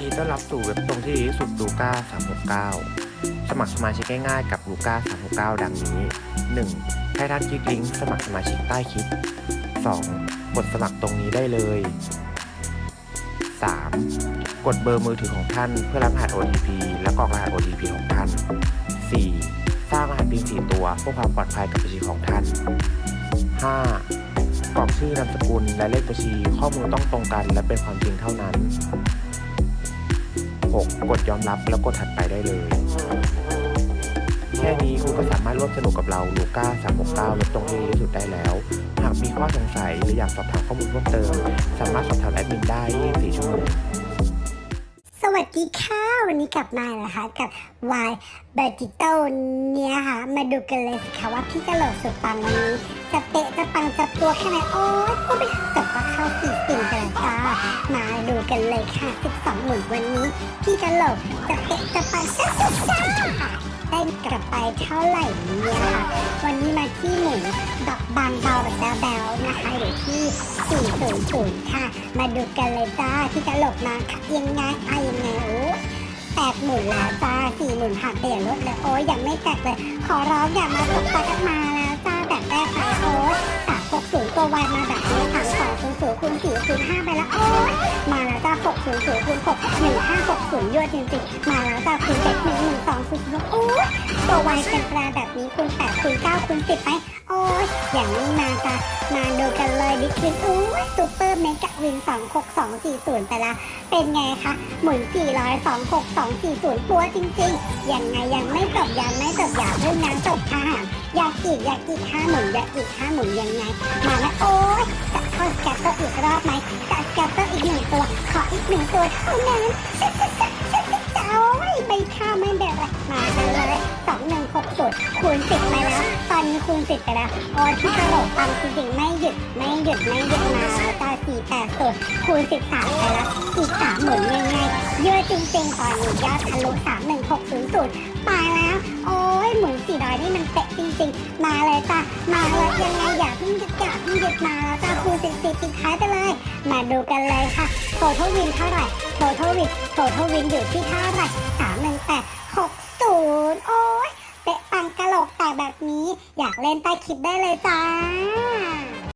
ดีต้อนรับสู่เว็บตรงที่ดีที่สุดลูก้า369 สมัครสมาชิกง่ายๆกับลูก้า369 ดังนี้ 1. ให้ท่านคลิกลิงก์สมัครสมาชิกใต้คลิป 2. กดสมัครตรงนี้ได้เลย 3. กดเบอร์มือถือของท่านเพื่อรับรหัส OTP และกรอกรหัส OTP ของท่าน 4. สร้างรหัส PIN 4ตัวเพื่อความปลอดภัยกับบัญชีของท่าน 5. กรอกชื่อนามสกุลและเลขบัญชีข้อมูลต้องตรงกันและเป็นความจริงเท่านั้น 6. กดยอมรับแล้วกดถัดไปได้เลย แค่นี้คุณก็สามารถร่วมสนุกกับเราลูก้า369ลดตรงที่ดีที่สุดได้แล้ว หากมีข้อสงสัยหรืออยากสอบถามข้อมูลเพิ่มเติม สามารถสอบถามแอดมินได้24ชั่วโมงสวัสดีค่ะ วันนี้กลับมานะคะกับ Y b e r t i t o เนี่ยค่ะ มาดูกันเลยสิคะว่าพี่กะโหลกสุดปังวันนี้จะเตะจะปังจะตัวแค่ไหนโอ้ยพูดไปกับว่าเข้า เลยค่ะ 12 หมุนวันนี้ พี่กะโหลกจะเตะจะปังช้าช้าช้าได้กลับไปเท่าไหร่เนี่ยค่ะ วันนี้มาที่หมุนดอกบางเบาแบบแบวๆนะคะอยู่ที่400ค่ะ มาดูกันเลยจ้าพี่กะโหลกมาค่ะยังไงอะยังไงโอ้แปดหมุนแล้วจ้าสี่หมุนผ่านเปลี่ยนรถเลยโอ้ยยังไม่แตกเลย ขอร้องอย่ามาตกปากมาแลู้นย์ห้าไปแล้วโอ้ยมาแล้วจ้าหกศูนย์ศูนย์คูณหกหนึ่งห้าหกศูนยั่วจริงจริงมาแล้วจ้าคูณเลขนี้หนึ่งสองคูณ6โอ้ยตัววายเป็นปลาแบบนี้คูณแปดคูณเก้าคูณสิบไป โอ้ยอย่างนี้มาจ้ามาดูกันเลยบิ๊กวินโอ้ยซุปเปอร์เมกะวิน264240 ไปละเป็นไงคะหมุนสี่ร้อยสองหกสองสี่ศูนย์ปัวจริงจริงยังไงยังไม่จบยังไม่จบอย่าเพิ่งนะจบค่ะอยากอีกอยากอีกห้าหมุนอยากอีกห้าหมุนยังไง มาแล้วโอ้ย อีกรอบไหมจะสแกปเปอร์อีกหนึ่งตัว ขออีกหนึ่งตัวเท่านั้นโอ้ยไม่ข้ามไม่แบบเลยมาเลยสองหนึ่งหกศูนย์คูณสิบไปแล้ว ตอนนี้คูณสิบไปแล้วโอ้ที่กระโดดตังจริงๆไม่หยุดไม่หยุดไม่หยุดมาแล้วจ้าสี่แปดศูนย์คูณสิบสามไปแล้วอีกสามหมุนยังไงเยอะจริงๆตอนนี้ยอดทะลุสามหนึ่งหกศูนย์ศูนย์มาแล้ว โอ้ยหมุนสี่ร้อยนี่มันเป๊ะจริงๆ มาเลยจ้ามาแล้วยังไงอยาเพิ่งหยุดอย่าเพิ่งหยุด สิบสี่ปิดท้ายไปเลย มาดูกันเลยค่ะโททวินเท่าไหร่โททวินโททวินอยู่ที่เท่าไหร่งแปดหกศูนย์โอ้ยเตะปังกะโหลกแตกแบบนี้ อยากเล่นใต้คลิปได้เลยจ้า